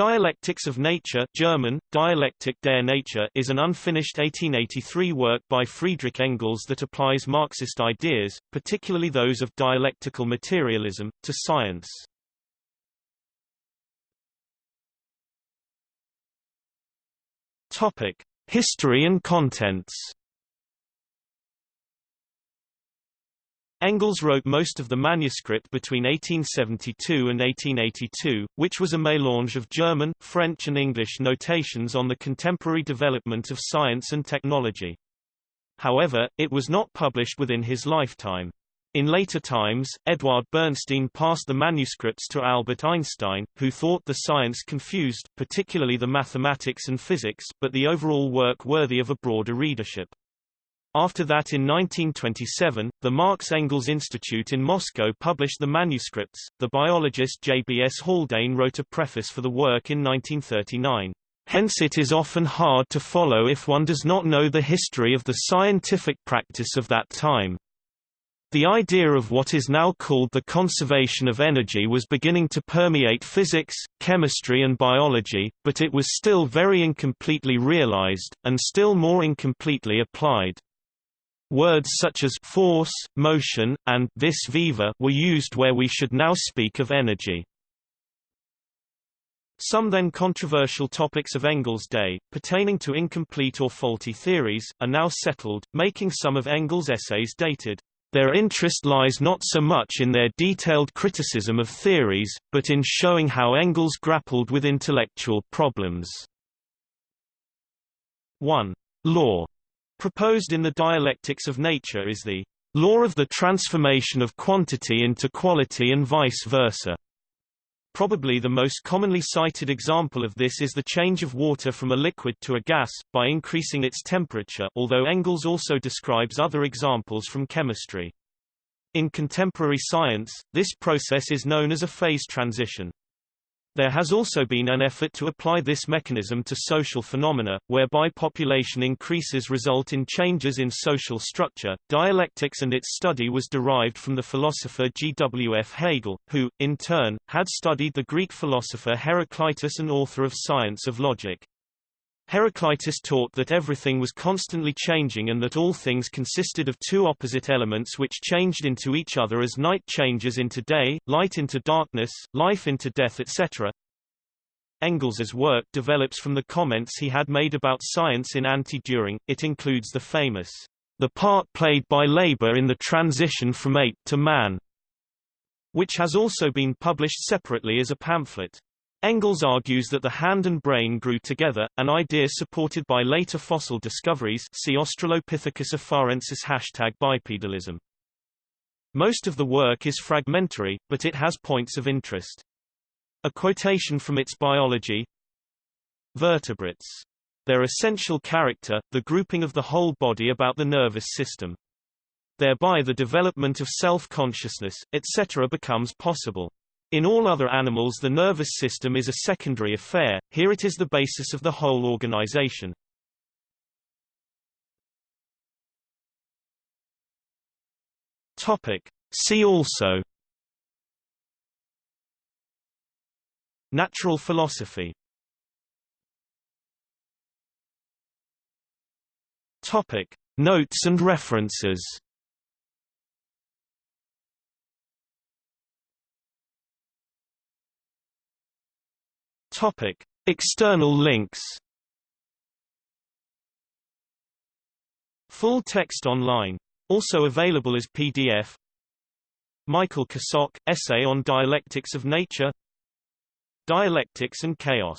Dialectics of Nature German, Dialektik der Natur is an unfinished 1883 work by Friedrich Engels that applies Marxist ideas, particularly those of dialectical materialism, to science. History and contents. Engels wrote most of the manuscript between 1872 and 1882, which was a mélange of German, French and English notations on the contemporary development of science and technology. However, it was not published within his lifetime. In later times, Eduard Bernstein passed the manuscripts to Albert Einstein, who thought the science confused, particularly the mathematics and physics, but the overall work worthy of a broader readership. After that in 1927, the Marx-Engels Institute in Moscow published the manuscripts. The biologist J.B.S. Haldane wrote a preface for the work in 1939. Hence it is often hard to follow if one does not know the history of the scientific practice of that time. The idea of what is now called the conservation of energy was beginning to permeate physics, chemistry and biology, but it was still very incompletely realized, and still more incompletely applied. Words such as force, motion, and vis viva were used where we should now speak of energy. Some then controversial topics of Engels' day, pertaining to incomplete or faulty theories, are now settled, making some of Engels' essays dated. Their interest lies not so much in their detailed criticism of theories, but in showing how Engels grappled with intellectual problems. 1. Law proposed in the dialectics of nature is the law of the transformation of quantity into quality and vice versa. Probably the most commonly cited example of this is the change of water from a liquid to a gas, by increasing its temperature although Engels also describes other examples from chemistry. In contemporary science, this process is known as a phase transition. There has also been an effort to apply this mechanism to social phenomena, whereby population increases result in changes in social structure. Dialectics and its study was derived from the philosopher G. W. F. Hegel, who, in turn, had studied the Greek philosopher Heraclitus and author of Science of Logic. Heraclitus taught that everything was constantly changing and that all things consisted of two opposite elements which changed into each other as night changes into day, light into darkness, life into death etc. Engels's work develops from the comments he had made about science in Anti-Dühring, it includes the famous, "...the part played by labor in the transition from ape to man", which has also been published separately as a pamphlet. Engels argues that the hand and brain grew together, an idea supported by later fossil discoveries see Australopithecus afarensis hashtag bipedalism. Most of the work is fragmentary, but it has points of interest. A quotation from its biology Vertebrates. Their essential character, the grouping of the whole body about the nervous system. Thereby the development of self-consciousness, etc. becomes possible. In all other animals the nervous system is a secondary affair, here it is the basis of the whole organization. Topic. See also Natural philosophy Topic. Notes and references Topic: External links. Full text online. Also available as PDF. Michael Kosok, Essay on Dialectics of Nature Dialectics and Chaos